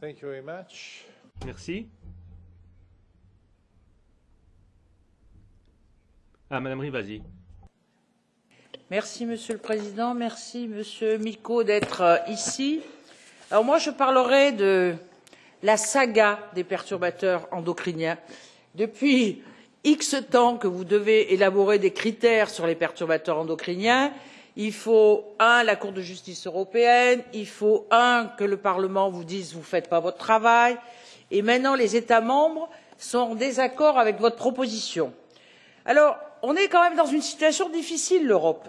Thank you very much. Merci. Ah, Madame Rivasi. Merci, Monsieur le Président. Merci, Monsieur Miko, d'être euh, ici. Alors moi, je parlerai de la saga des perturbateurs endocriniens. Depuis X temps que vous devez élaborer des critères sur les perturbateurs endocriniens, il faut un la Cour de justice européenne, il faut un que le Parlement vous dise vous ne faites pas votre travail, et maintenant les États membres sont en désaccord avec votre proposition. Alors, on est quand même dans une situation difficile, l'Europe.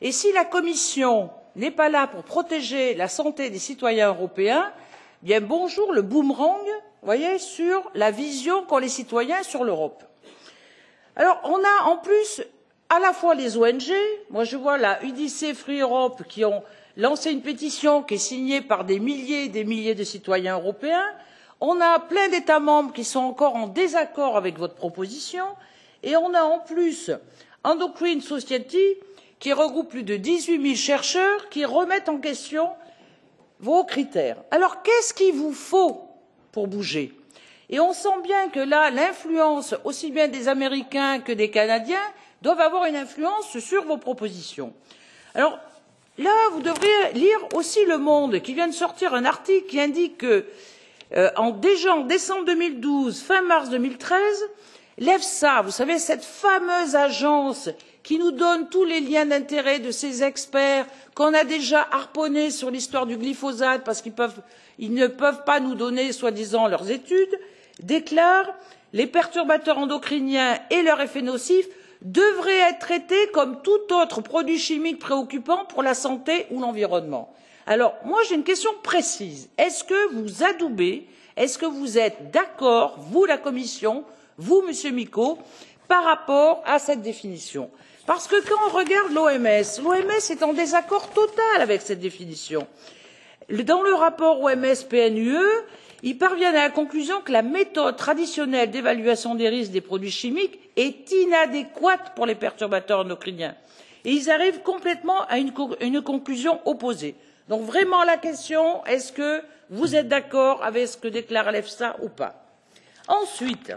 Et si la Commission n'est pas là pour protéger la santé des citoyens européens, bien bonjour le boomerang, sur la vision qu'ont les citoyens sur l'Europe. Alors, on a en plus à la fois les ong moi je vois la udc free europe qui ont lancé une pétition qui est signée par des milliers et des milliers de citoyens européens on a plein d'états membres qui sont encore en désaccord avec votre proposition et on a en plus endocrine society qui regroupe plus de dix huit zéro chercheurs qui remettent en question vos critères. alors qu'est ce qu'il vous faut pour bouger? et on sent bien que là l'influence aussi bien des américains que des canadiens doivent avoir une influence sur vos propositions. alors là vous devriez lire aussi le monde qui vient de sortir un article qui indique que euh, en, déjà en décembre deux mille douze fin mars deux mille treize l'efsa vous savez cette fameuse agence qui nous donne tous les liens d'intérêt de ces experts qu'on a déjà harponnés sur l'histoire du glyphosate parce qu'ils ils ne peuvent pas nous donner soi disant leurs études déclare les perturbateurs endocriniens et leurs effets nocifs devrait être traité comme tout autre produit chimique préoccupant pour la santé ou l'environnement. alors moi j'ai une question précise est ce que vous adoubez est ce que vous êtes d'accord vous la commission vous monsieur micco par rapport à cette définition? parce que quand on regarde l'oms l'oms est en désaccord total avec cette définition. dans le rapport oms pnue ils parviennent à la conclusion que la méthode traditionnelle d'évaluation des risques des produits chimiques est inadéquate pour les perturbateurs endocriniens et ils arrivent complètement à une, conclusion opposée. donc vraiment la question est ce que vous êtes d'accord avec ce que déclare l'efsa ou pas? ensuite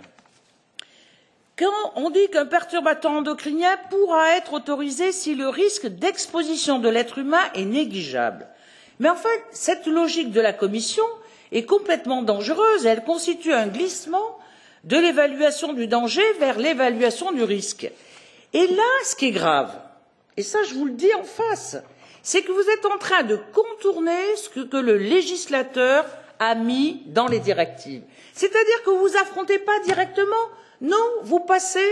quand on dit qu'un perturbateur endocrinien pourra être autorisé si le risque d'exposition de l'être humain est négligeable? Mais en fait cette logique de la commission est complètement dangereuse. Elle constitue un glissement de l'évaluation du danger vers l'évaluation du risque. et là ce qui est grave et ça je vous le dis en face c'est que vous êtes en train de contourner ce que, le législateur a mis dans les directives. C'est à dire que vous n'affrontez pas directement. Non vous passez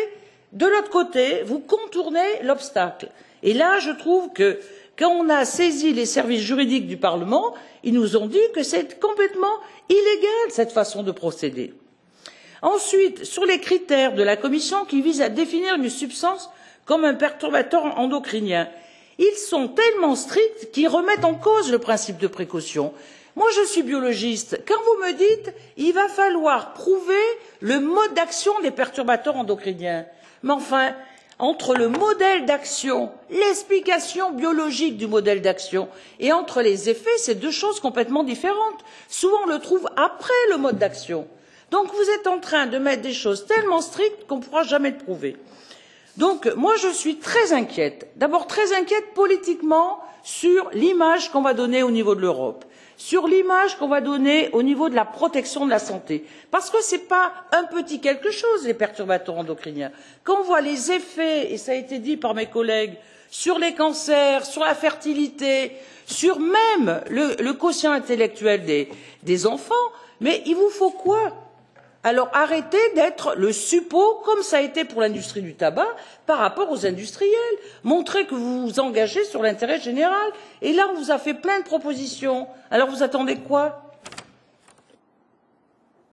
de l'autre côté vous contournez l'obstacle. Et là je trouve que quand on a saisi les services juridiques du parlement ils nous ont dit que c'est complètement illégal cette façon de procéder. ensuite sur les critères de la commission qui visent à définir une substance comme un perturbateur endocrinien ils sont tellement stricts qu'ils remettent en cause le principe de précaution. moi je suis biologiste quand vous me dites il va falloir prouver le mode d'action des perturbateurs endocriniens mais enfin entre le modèle d'action l'explication biologique du modèle d'action et les effets c'est deux choses complètement différentes. souvent on le trouve après le mode d'action. donc vous êtes en train de mettre des choses tellement strictes qu'on ne pourra jamais le prouver. Donc moi je suis très inquiète d'abord très inquiète politiquement sur l'image qu'on va donner au niveau de l'europe sur l'image qu'on va donner au niveau de la protection de la santé parce que ce n'est pas un petit quelque chose les perturbateurs endocriniens. quand on voit les effets et cela a été dit par mes collègues sur les cancers sur la fertilité sur même le, le quotient intellectuel des, des enfants mais il vous faut quoi? Alors arrêtez d'être le suppôt comme cela a été pour l'industrie du tabac par rapport aux industriels. Montrez que vous vous engagez sur l'intérêt général. Et là on vous a fait plein de propositions. Alors vous attendez quoi?